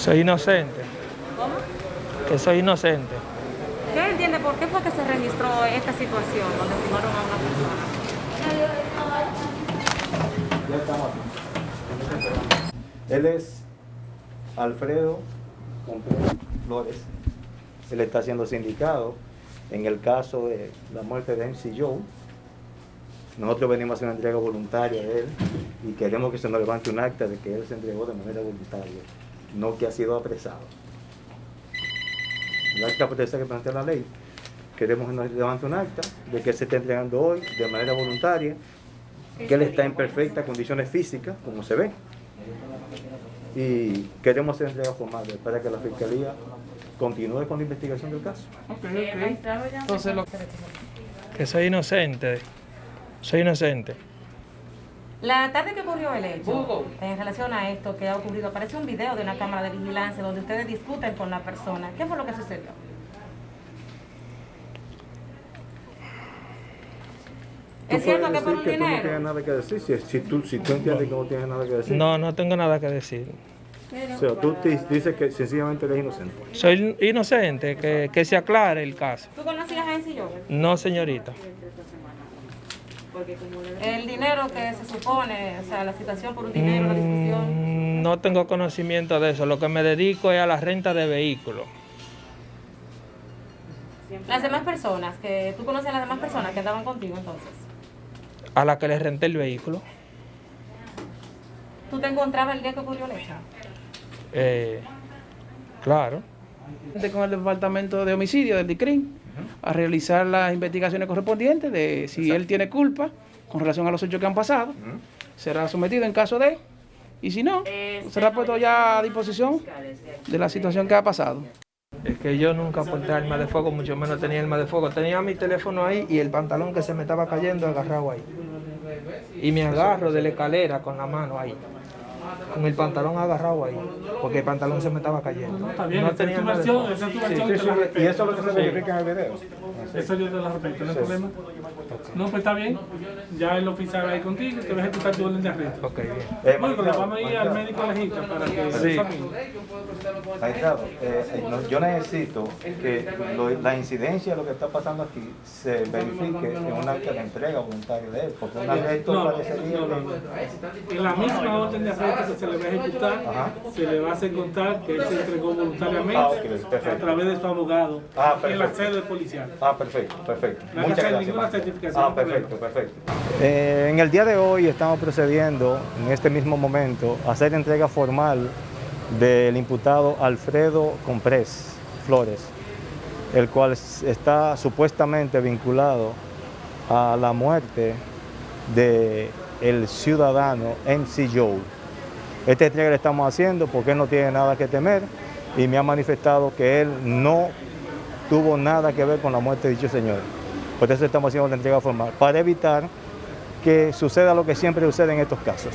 Soy inocente, ¿Cómo? que soy inocente. ¿Qué entiende por qué fue que se registró esta situación donde firmaron a una persona? Ya estamos aquí. Él es Alfredo Contreras Flores. Él está siendo sindicado en el caso de la muerte de MC Joe. Nosotros venimos a hacer una entrega voluntaria de él y queremos que se nos levante un acta de que él se entregó de manera voluntaria, no que ha sido apresado. El acta protesta que plantea la ley, queremos que nos levante un acta de que se está entregando hoy de manera voluntaria, que él está en perfectas condiciones físicas, como se ve, y queremos hacer entrega formal para que la Fiscalía continúe con la investigación del caso. Ok, ok. Entonces, lo Que soy inocente. Soy inocente. La tarde que ocurrió el hecho, en relación a esto que ha ocurrido, aparece un video de una cámara de vigilancia donde ustedes discuten con la persona. ¿Qué fue lo que sucedió? ¿Es cierto que por un que tú no tienes dinero? nada que decir, si, si tú, si tú entiendes que no tienes nada que decir. No, no tengo nada que decir. O sea, tú te- dices que sencillamente eres inocente. Soy inocente, que, que se aclare el caso. ¿Tú conocías a Joven? No, señorita. El dinero que se supone, o sea, la situación por un dinero, la discusión. No tengo conocimiento de eso. Lo que me dedico es a la renta de vehículos. Las demás personas, que tú conoces a las demás personas que andaban contigo entonces. A la que le renté el vehículo. ¿Tú te encontrabas el día que ocurrió el hecho? Eh, claro. con el departamento de homicidio del DICRIN a realizar las investigaciones correspondientes de si él tiene culpa con relación a los hechos que han pasado. Será sometido en caso de, y si no, será puesto ya a disposición de la situación que ha pasado. Es que yo nunca porté arma de fuego, mucho menos tenía arma de fuego. Tenía mi teléfono ahí y el pantalón que se me estaba cayendo agarrado ahí. Y me agarro de la escalera con la mano ahí. Con el pantalón agarrado ahí. Porque el pantalón se me estaba cayendo. Está bien, No esa es tenía tu de versión, fuego. esa es tu Sí, versión. sí, te sí. la Y eso es lo que se verifica en el video. Eso yo te la respeto, no hay problema. No, pues está bien. Ya el oficial ahí contigo, te va a ejecutar tu orden de arresto. Ok, bien. Eh, vamos a ir al médico legista para que Sí. se examine. Magistrado, eh, eh, no, yo necesito que lo- la incidencia de lo que está pasando aquí se verifique en un acta de entrega voluntaria de él, porque un arresto No, no, parecería no, no. que... En la misma orden de arresto se le va a ejecutar, Ajá. se le va a hacer contar que él se entregó voluntariamente Ah, a través de su abogado Ah, en la sede policial. Ah, perfecto, perfecto. No hay que Muchas hacer gracias. ninguna certificación, Ah, perfecto, perfecto. Eh, en el día de hoy estamos procediendo, en este mismo momento, a hacer entrega formal del imputado Alfredo Comprés Flores, el cual está supuestamente vinculado a la muerte de el ciudadano MC Joe. Esta entrega la estamos haciendo porque él no tiene nada que temer y me ha manifestado que él no tuvo nada que ver con la muerte de dicho señor. Por eso estamos haciendo la entrega formal, para evitar que suceda lo que siempre sucede en estos casos.